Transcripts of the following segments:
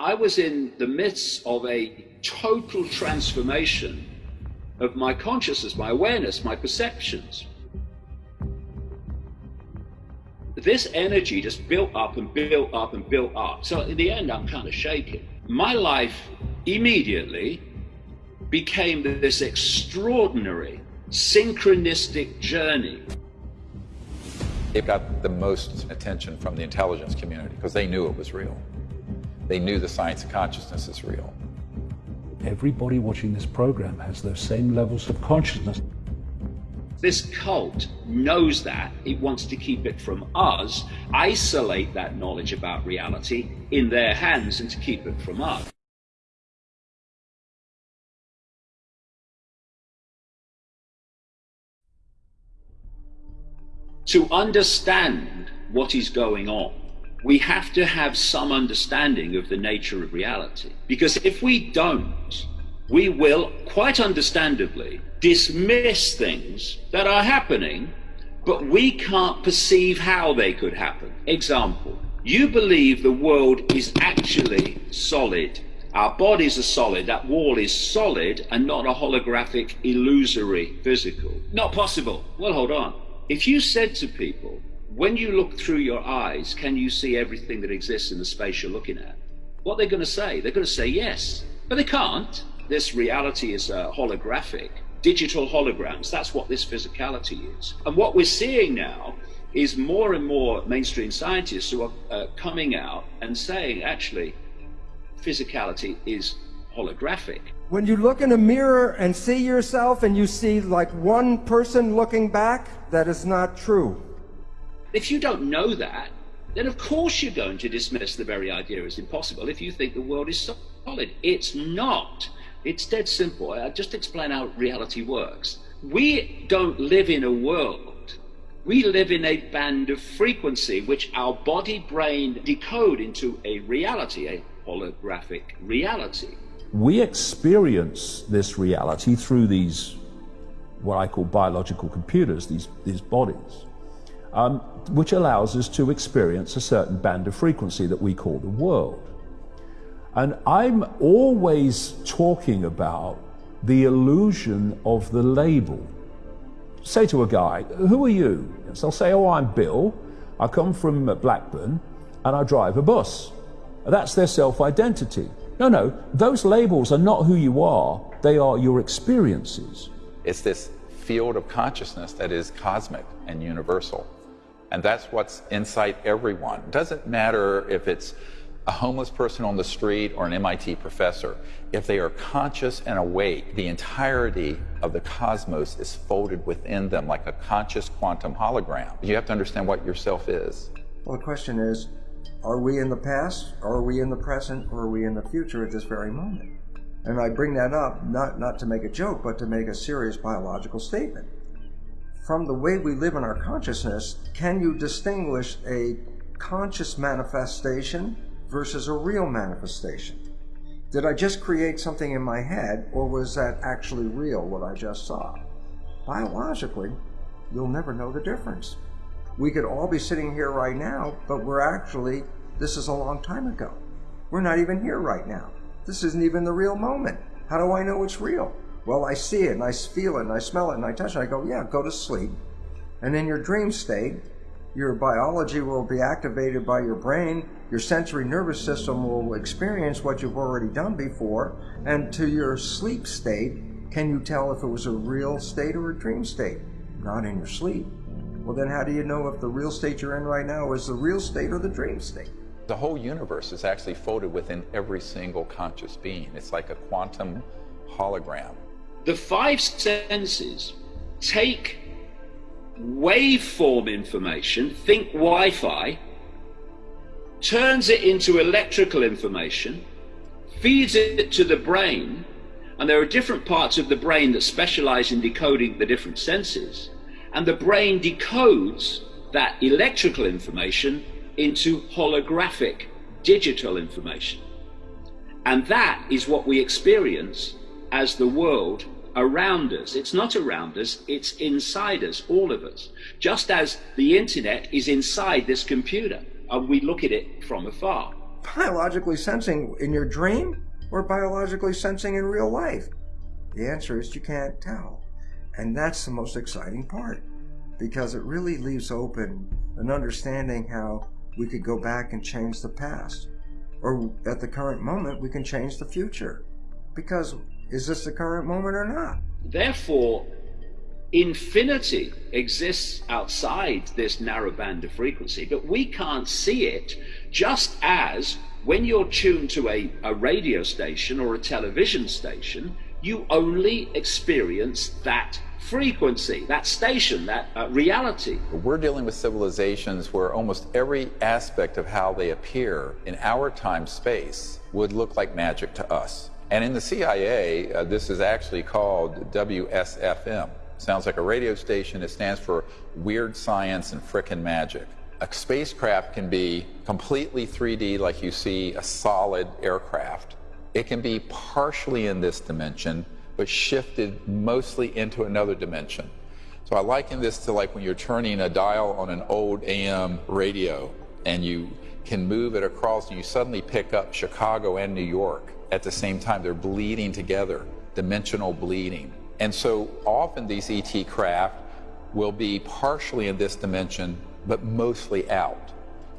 I was in the midst of a total transformation of my consciousness, my awareness, my perceptions. This energy just built up and built up and built up. So in the end, I'm kind of shaking. My life immediately became this extraordinary synchronistic journey. It got the most attention from the intelligence community because they knew it was real. They knew the science of consciousness is real. Everybody watching this program has those same levels of consciousness. This cult knows that. It wants to keep it from us, isolate that knowledge about reality in their hands, and to keep it from us. To understand what is going on, we have to have some understanding of the nature of reality. Because if we don't, we will, quite understandably, dismiss things that are happening, but we can't perceive how they could happen. Example, you believe the world is actually solid. Our bodies are solid, that wall is solid and not a holographic, illusory, physical. Not possible. Well, hold on. If you said to people, when you look through your eyes, can you see everything that exists in the space you're looking at? What they're going to say? They're going to say yes, but they can't. This reality is uh, holographic, digital holograms. That's what this physicality is. And what we're seeing now is more and more mainstream scientists who are uh, coming out and saying, actually, physicality is holographic. When you look in a mirror and see yourself and you see like one person looking back, that is not true. If you don't know that, then of course you're going to dismiss the very idea as impossible if you think the world is solid. It's not. It's dead simple. I'll just explain how reality works. We don't live in a world. We live in a band of frequency which our body brain decode into a reality, a holographic reality. We experience this reality through these, what I call biological computers, these, these bodies um, which allows us to experience a certain band of frequency that we call the world. And I'm always talking about the illusion of the label. Say to a guy, who are you? So they'll say, oh, I'm Bill. I come from Blackburn and I drive a bus. That's their self-identity. No, no, those labels are not who you are. They are your experiences. It's this field of consciousness that is cosmic and universal. And that's what's inside everyone. It doesn't matter if it's a homeless person on the street or an MIT professor. If they are conscious and awake, the entirety of the cosmos is folded within them like a conscious quantum hologram. You have to understand what yourself is. Well, the question is, are we in the past, are we in the present, or are we in the future at this very moment? And I bring that up not, not to make a joke, but to make a serious biological statement from the way we live in our consciousness, can you distinguish a conscious manifestation versus a real manifestation? Did I just create something in my head, or was that actually real, what I just saw? Biologically, you'll never know the difference. We could all be sitting here right now, but we're actually, this is a long time ago. We're not even here right now. This isn't even the real moment. How do I know it's real? Well, I see it and I feel it and I smell it and I touch it. I go, yeah, go to sleep. And in your dream state, your biology will be activated by your brain. Your sensory nervous system will experience what you've already done before. And to your sleep state, can you tell if it was a real state or a dream state? Not in your sleep. Well, then how do you know if the real state you're in right now is the real state or the dream state? The whole universe is actually folded within every single conscious being. It's like a quantum hologram. The five senses take waveform information, think Wi-Fi, turns it into electrical information, feeds it to the brain, and there are different parts of the brain that specialize in decoding the different senses, and the brain decodes that electrical information into holographic digital information. And that is what we experience as the world around us. It's not around us, it's inside us, all of us. Just as the internet is inside this computer and we look at it from afar. biologically sensing in your dream or biologically sensing in real life? The answer is you can't tell. And that's the most exciting part because it really leaves open an understanding how we could go back and change the past. Or at the current moment, we can change the future. Because is this the current moment or not? Therefore, infinity exists outside this narrow band of frequency, but we can't see it just as when you're tuned to a, a radio station or a television station, you only experience that frequency, that station, that uh, reality. We're dealing with civilizations where almost every aspect of how they appear in our time space would look like magic to us. And in the CIA, uh, this is actually called WSFM. Sounds like a radio station. It stands for Weird Science and Frickin' Magic. A spacecraft can be completely 3D, like you see a solid aircraft. It can be partially in this dimension, but shifted mostly into another dimension. So I liken this to like when you're turning a dial on an old AM radio and you can move it across and you suddenly pick up Chicago and New York at the same time. They're bleeding together, dimensional bleeding. And so often these ET craft will be partially in this dimension, but mostly out.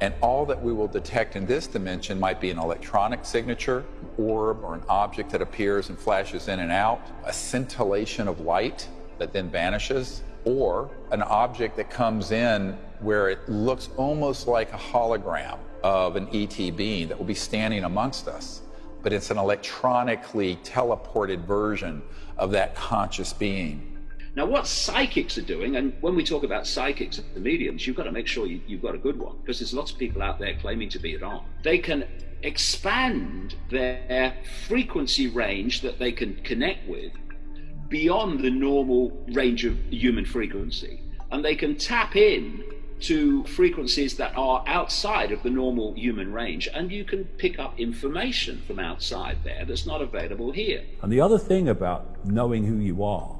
And all that we will detect in this dimension might be an electronic signature, orb, or an object that appears and flashes in and out, a scintillation of light that then vanishes, or an object that comes in where it looks almost like a hologram of an ET being that will be standing amongst us but it's an electronically teleported version of that conscious being. Now, what psychics are doing, and when we talk about psychics and mediums, you've got to make sure you, have got a good one, because there's lots of people out there claiming to be it on. They can expand their frequency range that they can connect with beyond the normal range of human frequency, and they can tap in to frequencies that are outside of the normal human range, and you can pick up information from outside there that's not available here. And the other thing about knowing who you are,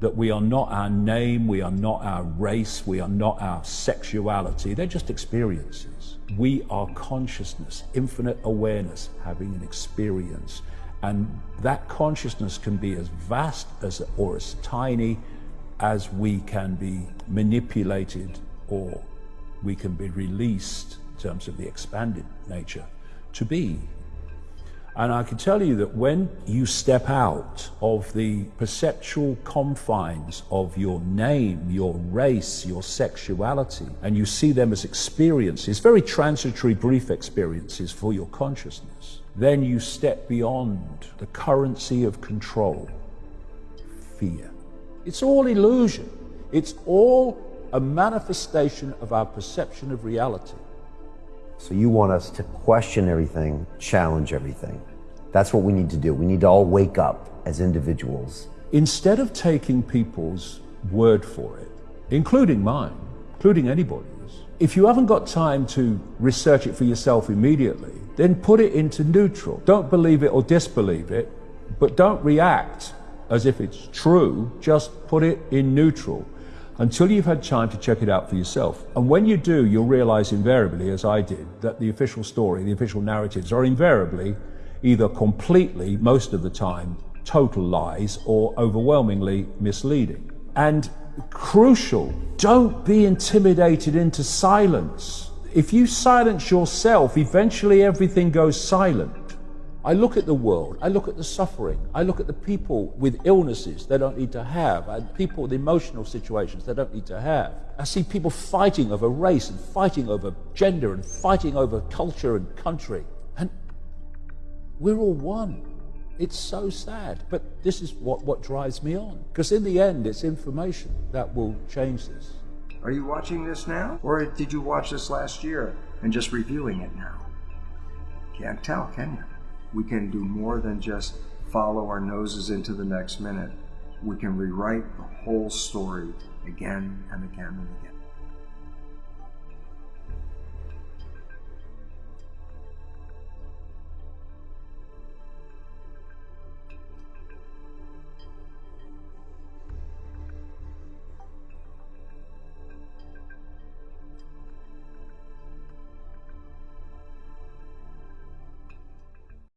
that we are not our name, we are not our race, we are not our sexuality, they're just experiences. We are consciousness, infinite awareness, having an experience. And that consciousness can be as vast as or as tiny as we can be manipulated or we can be released in terms of the expanded nature to be. And I can tell you that when you step out of the perceptual confines of your name, your race, your sexuality, and you see them as experiences, very transitory, brief experiences for your consciousness, then you step beyond the currency of control, fear. It's all illusion. It's all a manifestation of our perception of reality. So you want us to question everything, challenge everything. That's what we need to do. We need to all wake up as individuals. Instead of taking people's word for it, including mine, including anybody's, if you haven't got time to research it for yourself immediately, then put it into neutral. Don't believe it or disbelieve it, but don't react as if it's true. Just put it in neutral until you've had time to check it out for yourself. And when you do, you'll realize invariably, as I did, that the official story, the official narratives are invariably either completely, most of the time, total lies or overwhelmingly misleading. And crucial, don't be intimidated into silence. If you silence yourself, eventually everything goes silent. I look at the world, I look at the suffering, I look at the people with illnesses they don't need to have, and people with emotional situations they don't need to have. I see people fighting over race and fighting over gender and fighting over culture and country. And we're all one. It's so sad. But this is what, what drives me on. Because in the end, it's information that will change this. Are you watching this now? Or did you watch this last year and just reviewing it now? Can't tell, can you? We can do more than just follow our noses into the next minute. We can rewrite the whole story again and again and again.